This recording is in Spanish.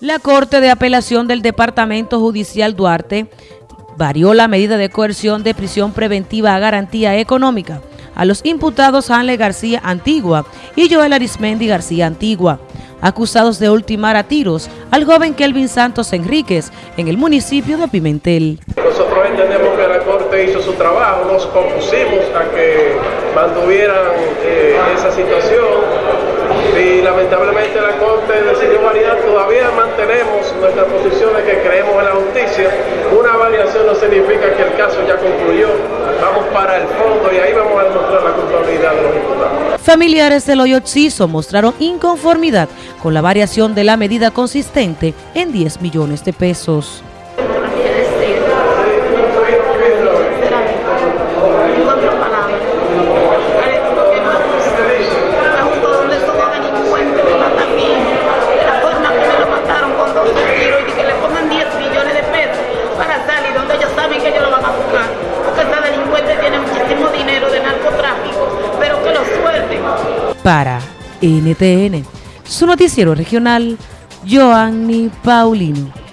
La Corte de Apelación del Departamento Judicial Duarte varió la medida de coerción de prisión preventiva a garantía económica a los imputados Hanle García Antigua y Joel Arismendi García Antigua, acusados de ultimar a tiros al joven Kelvin Santos Enríquez en el municipio de Pimentel. Nosotros entendemos que la Corte hizo su trabajo, nos compusimos a que mantuvieran eh, esa situación y lamentablemente la Corte decidió variar, todavía mantenemos nuestra posición de que creemos en la justicia. Una variación no significa que el caso ya concluyó, vamos para el fondo y ahí vamos a demostrar la culpabilidad de los imputados. Familiares del Hoyo mostraron inconformidad con la variación de la medida consistente en 10 millones de pesos. Para NTN, su noticiero regional, Joanny Paulino.